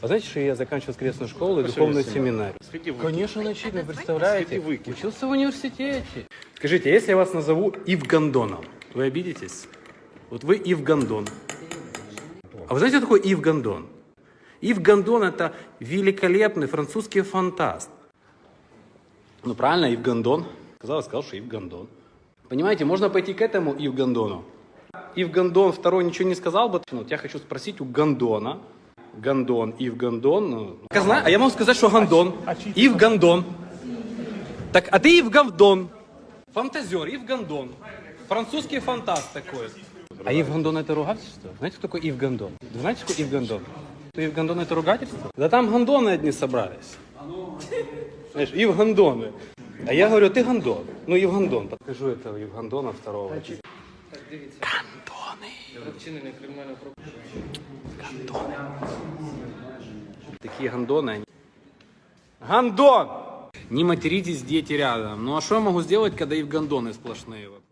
А знаете, что я заканчивал воскресную школу и духовный на семинар? Конечно, начитан, представляете? Учился в университете. Скажите, если я вас назову Ив вы обидитесь? Вот вы Ив А вы знаете, кто такой Ив Гондон? Ив Гондон это великолепный французский фантаст. Ну правильно, Ив Гондон. Сказал, сказал, что Ив Гондон. Понимаете, можно пойти к этому Ив Гондону. Ив Гондон второй ничего не сказал бы. Вот я хочу спросить у Гондона. Гондон, Ив Гондон. Ну, я знаю, а я могу сказать, что Гондон. Ив Гондон. Так, а ты Ив Гондон. Фантазер, Ив Гондон. Французский фантаст такой. А Ив Гондон это ругательство? Знаете, кто такой Ив Гондон? Вы знаете, что Ив Гондон? Что Ив Гондон это ругательство? Да там гондоны одни собрались. Знаешь, Ив Гондоны. А я говорю, ты Гондон. Ну, Ив Гондон. Покажу этого Ив Гондона второго. Гондоны. Такие гондоны. они. Гондон! Не материтесь, дети рядом. Ну а что я могу сделать, когда и в гондоны сплошные? вот?